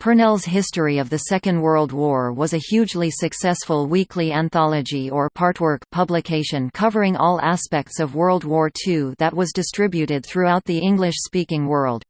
Purnell's History of the Second World War was a hugely successful weekly anthology or partwork publication covering all aspects of World War II that was distributed throughout the English-speaking world.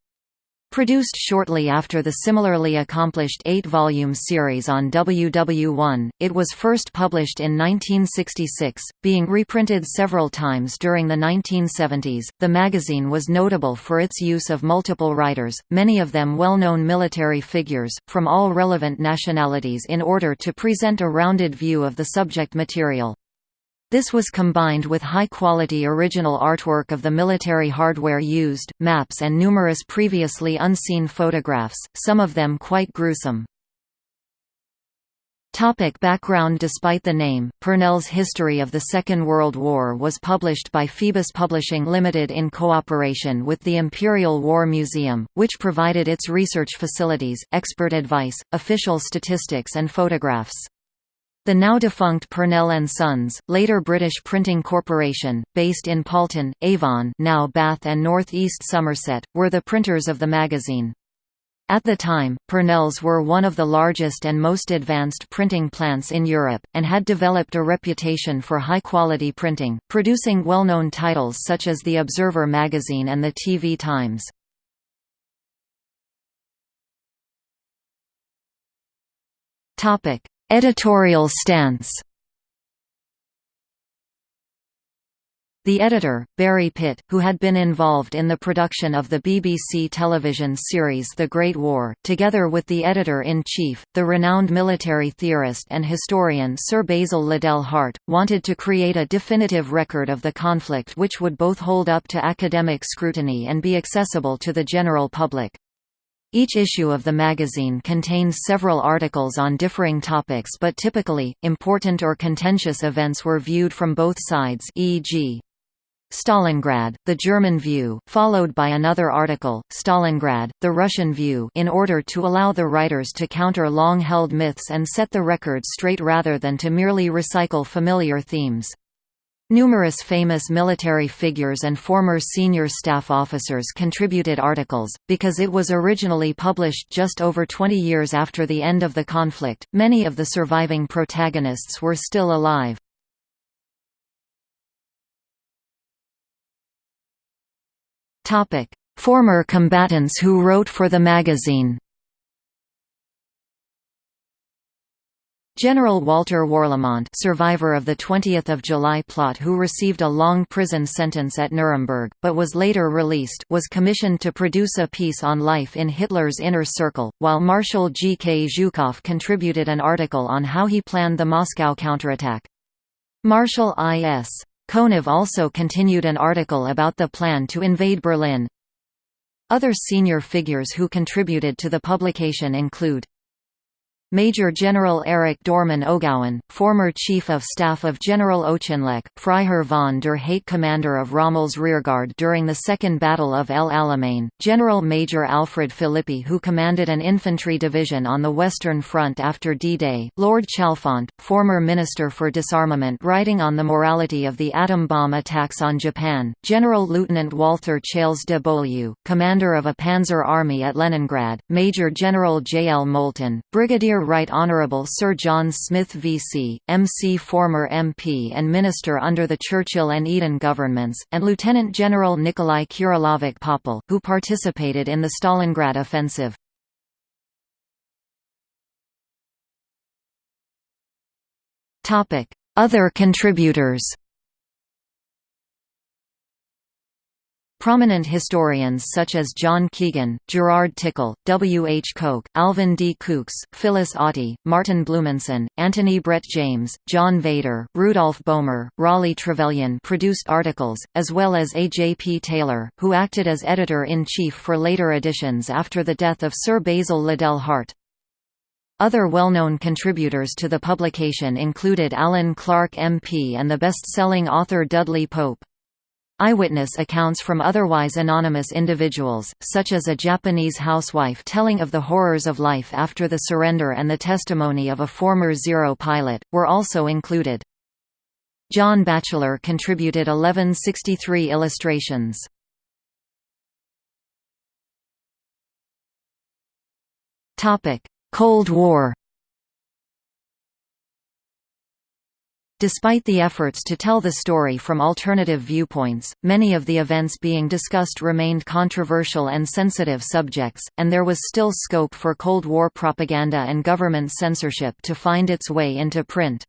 Produced shortly after the similarly accomplished eight-volume series on WW1, it was first published in 1966, being reprinted several times during the 1970s. The magazine was notable for its use of multiple writers, many of them well-known military figures, from all relevant nationalities in order to present a rounded view of the subject material. This was combined with high-quality original artwork of the military hardware used, maps and numerous previously unseen photographs, some of them quite gruesome. Topic background Despite the name, Purnell's History of the Second World War was published by Phoebus Publishing Limited in cooperation with the Imperial War Museum, which provided its research facilities, expert advice, official statistics and photographs. The now-defunct Purnell and Sons, later British Printing Corporation, based in Paulton, Avon now Bath and North East Somerset, were the printers of the magazine. At the time, Purnells were one of the largest and most advanced printing plants in Europe, and had developed a reputation for high-quality printing, producing well-known titles such as The Observer magazine and the TV Times. Editorial stance The editor, Barrie Pitt, who had been involved in the production of the BBC television series The Great War, together with the editor-in-chief, the renowned military theorist and historian Sir Basil Liddell Hart, wanted to create a definitive record of the conflict which would both hold up to academic scrutiny and be accessible to the general public. Each issue of the magazine contains several articles on differing topics but typically, important or contentious events were viewed from both sides e.g. Stalingrad, the German view, followed by another article, Stalingrad, the Russian view in order to allow the writers to counter long-held myths and set the record straight rather than to merely recycle familiar themes. Numerous famous military figures and former senior staff officers contributed articles. Because it was originally published just over 20 years after the end of the conflict, many of the surviving protagonists were still alive. Former combatants who wrote for the magazine General Walter Warlimont survivor of the 20th of July plot who received a long prison sentence at Nuremberg, but was later released was commissioned to produce a piece on life in Hitler's inner circle, while Marshal G. K. Zhukov contributed an article on how he planned the Moscow counterattack. Marshal I.S. Konev also continued an article about the plan to invade Berlin. Other senior figures who contributed to the publication include Major General Erich Dorman O'Gowan, former Chief of Staff of General Auchinleck, Freiherr von der Heydte commander of Rommel's rearguard during the Second Battle of El Alamein, General Major Alfred Philippi who commanded an infantry division on the Western Front after D-Day, Lord Chalfont, former Minister for Disarmament writing on the morality of the atom bomb attacks on Japan, General Lieutenant Walther Chales de Beaulieu, commander of a panzer army at Leningrad, Major General J. L. Moulton, Brigadier Right Honourable Sir John Smyth VC, MC former MP and Minister under the Churchill and Eden governments, and Lieutenant General Nikolai Kirillovich Popel, who participated in the Stalingrad offensive. Other contributors Prominent historians such as John Keegan, Gerard Tickle, W. H. Koch, Alvin D. Coox, Phyllis Auty, Martin Blumenson, Anthony Brett James, John Vader, Rudolph Boehmer, Raleigh Trevelyan produced articles, as well as A. J. P. Taylor, who acted as editor-in-chief for later editions after the death of Sir Basil Liddell Hart. Other well-known contributors to the publication included Alan Clark MP and the best-selling author Dudley Pope. Eyewitness accounts from otherwise anonymous individuals, such as a Japanese housewife telling of the horrors of life after the surrender and the testimony of a former Zero pilot, were also included. John Batchelor contributed 1163 illustrations. Cold War Despite the efforts to tell the story from alternative viewpoints, many of the events being discussed remained controversial and sensitive subjects, and there was still scope for Cold War propaganda and government censorship to find its way into print.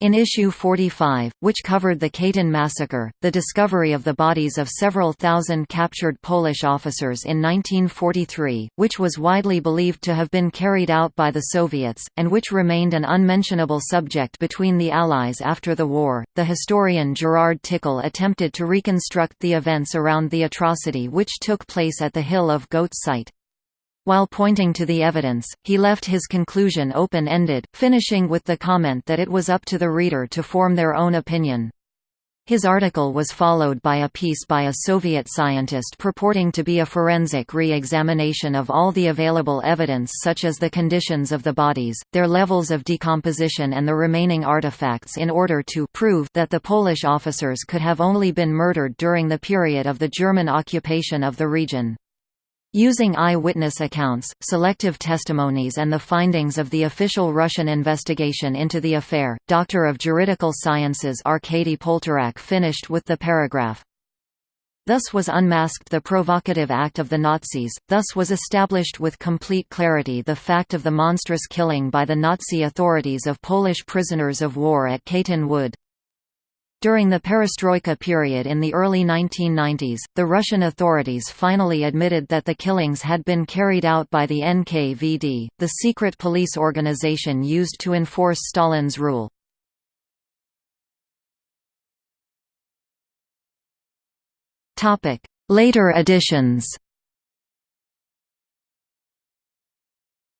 In issue 45, which covered the Katyn massacre, the discovery of the bodies of several thousand captured Polish officers in 1943, which was widely believed to have been carried out by the Soviets, and which remained an unmentionable subject between the Allies after the war, the historian Gerard Tickle attempted to reconstruct the events around the atrocity which took place at the Hill of Goats site. While pointing to the evidence, he left his conclusion open-ended, finishing with the comment that it was up to the reader to form their own opinion. His article was followed by a piece by a Soviet scientist purporting to be a forensic re-examination of all the available evidence such as the conditions of the bodies, their levels of decomposition and the remaining artifacts in order to prove that the Polish officers could have only been murdered during the period of the German occupation of the region. Using eyewitness accounts, selective testimonies and the findings of the official Russian investigation into the affair, Doctor of Juridical Sciences Arkady Poltorak finished with the paragraph, Thus was unmasked the provocative act of the Nazis, thus was established with complete clarity the fact of the monstrous killing by the Nazi authorities of Polish prisoners of war at Katyn Wood. During the perestroika period in the early 1990s, the Russian authorities finally admitted that the killings had been carried out by the NKVD, the secret police organization used to enforce Stalin's rule. Later editions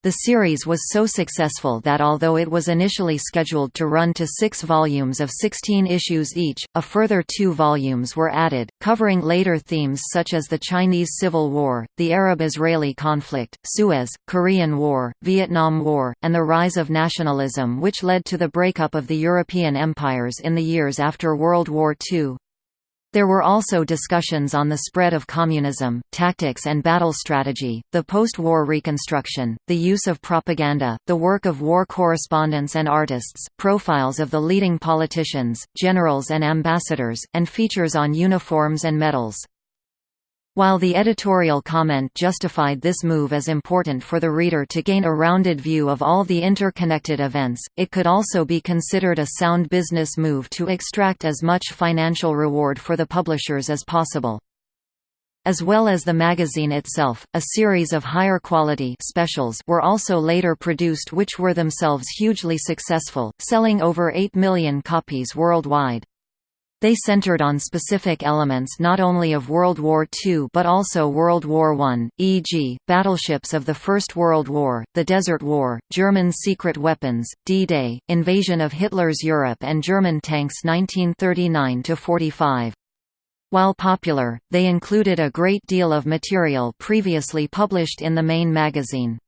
The series was so successful that although it was initially scheduled to run to six volumes of 16 issues each, a further two volumes were added, covering later themes such as the Chinese Civil War, the Arab-Israeli conflict, Suez, Korean War, Vietnam War, and the rise of nationalism which led to the breakup of the European empires in the years after World War II. There were also discussions on the spread of communism, tactics and battle strategy, the post-war reconstruction, the use of propaganda, the work of war correspondents and artists, profiles of the leading politicians, generals and ambassadors, and features on uniforms and medals. While the editorial comment justified this move as important for the reader to gain a rounded view of all the interconnected events, it could also be considered a sound business move to extract as much financial reward for the publishers as possible. As well as the magazine itself, a series of higher quality specials were also later produced which were themselves hugely successful, selling over 8 million copies worldwide. They centered on specific elements not only of World War II but also World War I, e.g., battleships of the First World War, the Desert War, German secret weapons, D-Day, invasion of Hitler's Europe and German tanks 1939–45. While popular, they included a great deal of material previously published in the main magazine.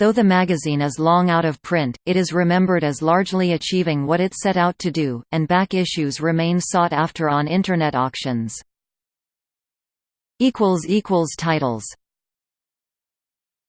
Though the magazine is long out of print, it is remembered as largely achieving what it set out to do, and back issues remain sought after on Internet auctions. Titles